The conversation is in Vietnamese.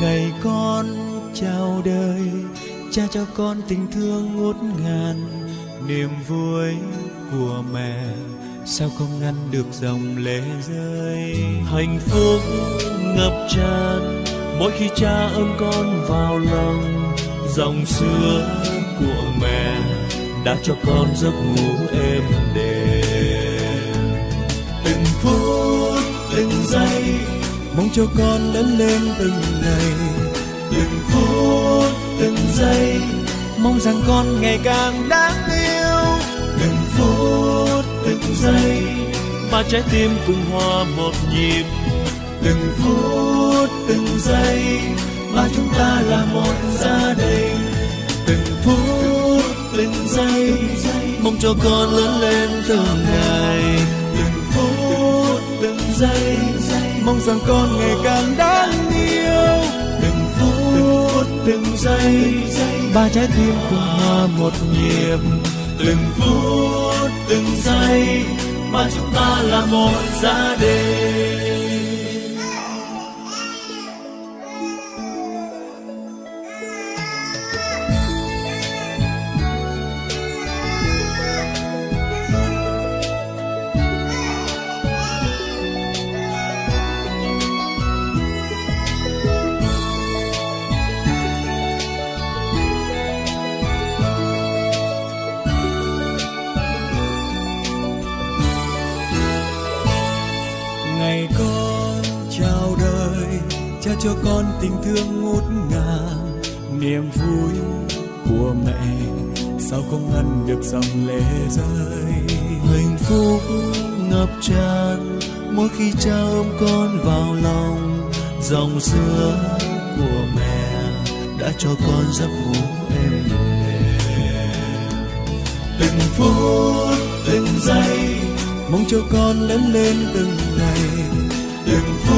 ngày con chào đời, cha cho con tình thương ngút ngàn. Niềm vui của mẹ, sao không ngăn được dòng lệ rơi? Hạnh phúc ngập tràn, mỗi khi cha ôm con vào lòng. Dòng sữa của mẹ đã cho con giấc ngủ êm đềm. Từng phút, từng giây mong cho con lớn lên từng ngày, từng phút, từng giây. Mong rằng con ngày càng đáng yêu, từng phút, từng giây. Ba trái tim cùng hòa một nhịp, từng phút, từng giây. Ba chúng ta là một gia đình, từng phút, từng giây. Mong cho con lớn lên từng ngày, từng phút, từng giây mong rằng con ngày càng đáng yêu. Từng phút, từng giây, ba trái tim cùng hòa một nhịp. Từng phút, từng giây, mà chúng ta là một gia đình. Cha cho con tình thương ngút ngàn. Niềm vui của mẹ, sao không ngăn được dòng lệ rơi? Hạnh phúc ngập tràn, mỗi khi cha ôm con vào lòng, dòng sữa của mẹ đã cho con giấc ngủ êm đềm. Từng phút, từng giây, mong cho con lớn lên từng ngày. Từng phút